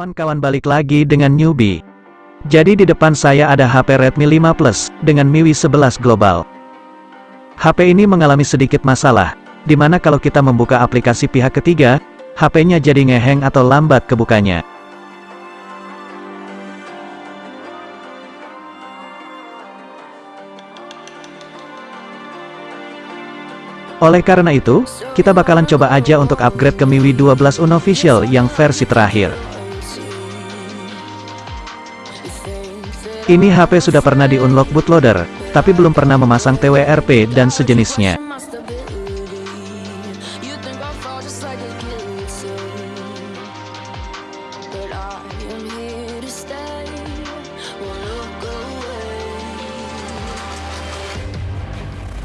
kawan-kawan balik lagi dengan newbie. Jadi di depan saya ada HP Redmi 5 Plus, dengan MIUI 11 Global. HP ini mengalami sedikit masalah, di mana kalau kita membuka aplikasi pihak ketiga, HP-nya jadi ngeheng atau lambat kebukanya. Oleh karena itu, kita bakalan coba aja untuk upgrade ke MIUI 12 Unofficial yang versi terakhir. Ini HP sudah pernah di-unlock bootloader, tapi belum pernah memasang TWRP dan sejenisnya.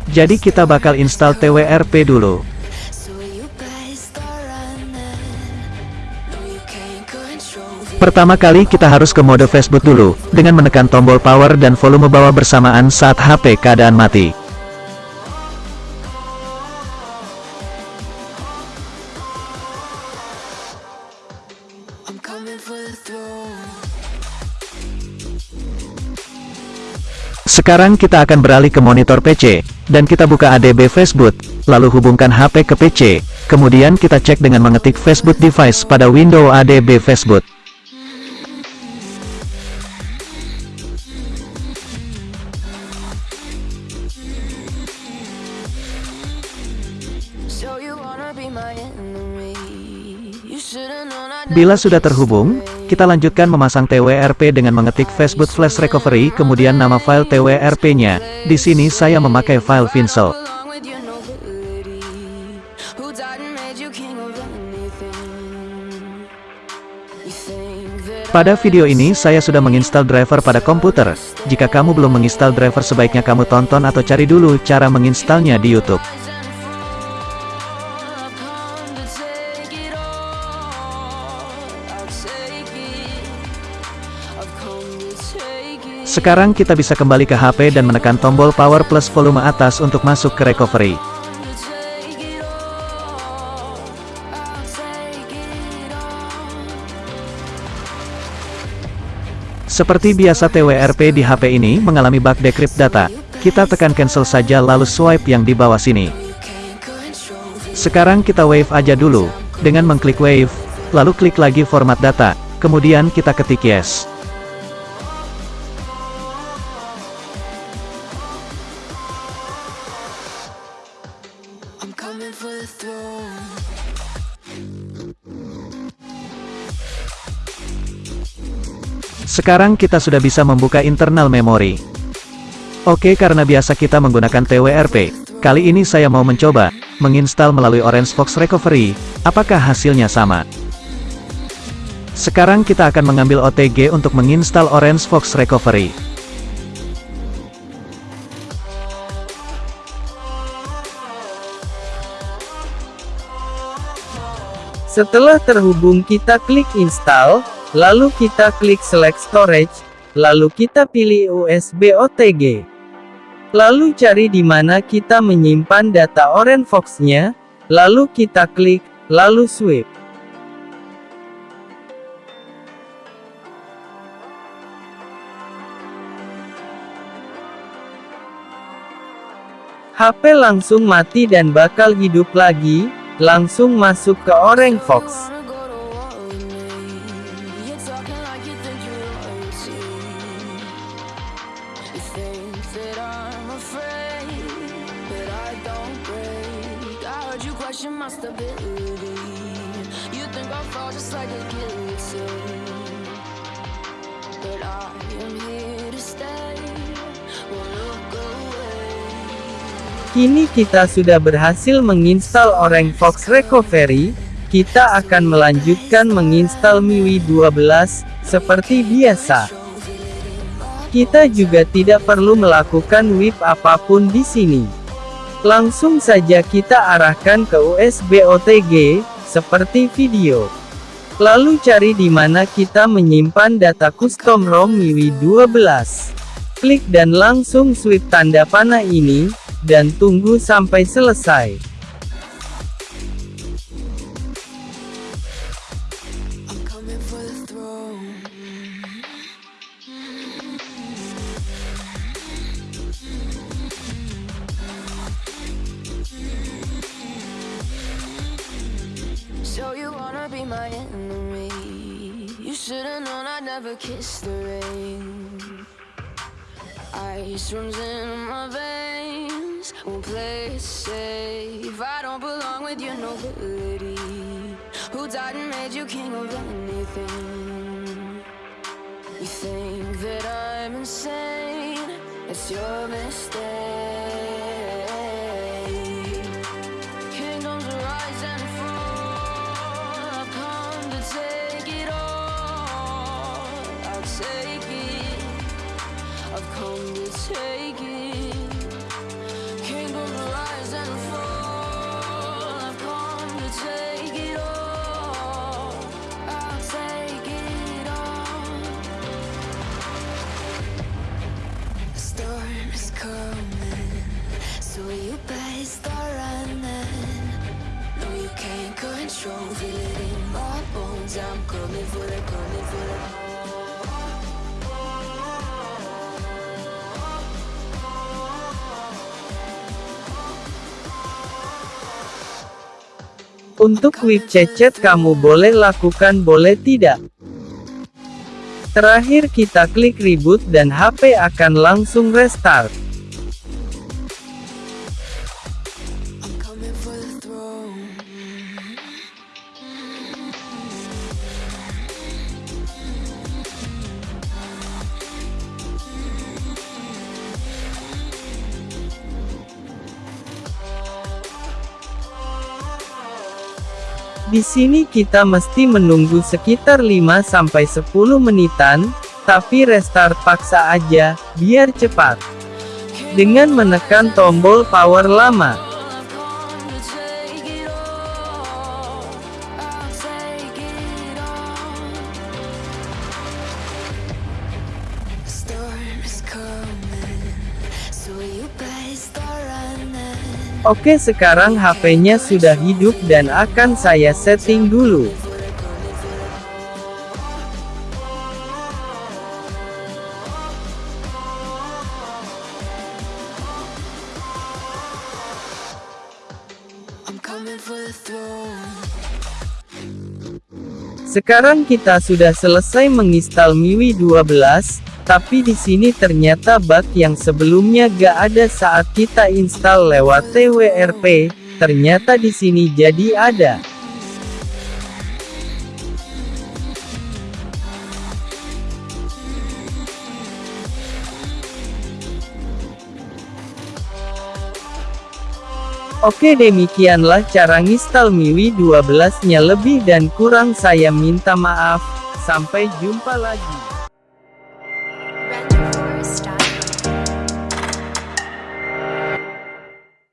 Jadi kita bakal install TWRP dulu. Pertama kali kita harus ke mode Facebook dulu, dengan menekan tombol power dan volume bawah bersamaan saat HP keadaan mati. Sekarang kita akan beralih ke monitor PC, dan kita buka ADB Facebook, lalu hubungkan HP ke PC, kemudian kita cek dengan mengetik Facebook device pada window ADB Facebook. Bila sudah terhubung, kita lanjutkan memasang TWRP dengan mengetik Facebook Flash Recovery kemudian nama file TWRP-nya. Di sini saya memakai file Vinsel. Pada video ini saya sudah menginstal driver pada komputer. Jika kamu belum menginstal driver sebaiknya kamu tonton atau cari dulu cara menginstalnya di YouTube. Sekarang kita bisa kembali ke HP dan menekan tombol power plus volume atas untuk masuk ke recovery. Seperti biasa TWRP di HP ini mengalami bug decrypt data, kita tekan cancel saja lalu swipe yang di bawah sini. Sekarang kita wave aja dulu, dengan mengklik wave, lalu klik lagi format data, kemudian kita ketik yes. Sekarang kita sudah bisa membuka internal memori. Oke karena biasa kita menggunakan TWRP, kali ini saya mau mencoba, menginstal melalui Orange Fox Recovery, apakah hasilnya sama? Sekarang kita akan mengambil OTG untuk menginstal Orange Fox Recovery. Setelah terhubung kita klik install, Lalu kita klik select storage, lalu kita pilih USB OTG. Lalu cari di mana kita menyimpan data Orange Fox-nya, lalu kita klik, lalu sweep. HP langsung mati dan bakal hidup lagi, langsung masuk ke Orange Fox. Question my stability. You think I'll fall just like a guillotine. But I am here to stay. Kini kita sudah berhasil menginstal Orange Fox Recovery, kita akan melanjutkan menginstal MIUI 12, seperti biasa. Kita juga tidak perlu melakukan whip apa pun di sini. Langsung saja kita arahkan ke USB OTG, seperti video. Lalu cari di mana kita menyimpan data custom ROM MIUI 12. Klik dan langsung sweep tanda panah ini, dan tunggu sampai selesai. My enemy. You should've known I'd never kiss the rain. Ice runs in my veins. Won't play it safe. I don't belong with your nobility. Who died and made you king of anything? You think that I'm insane? It's your mistake. Take it. Untuk whip cecet kamu boleh lakukan boleh tidak. Terakhir kita klik reboot dan HP akan langsung restart. Di sini kita mesti menunggu sekitar 5-10 menitan, tapi restart paksa aja, biar cepat. Dengan menekan tombol power lama. Oke sekarang HP-nya sudah hidup dan akan saya setting dulu. Sekarang kita sudah selesai menginstal MIUI 12, tapi di sini ternyata bug yang sebelumnya gak ada saat kita install lewat TWRP, ternyata di sini jadi ada. Oke demikianlah cara nginstal MIUI 12 nya lebih dan kurang saya minta maaf, sampai jumpa lagi.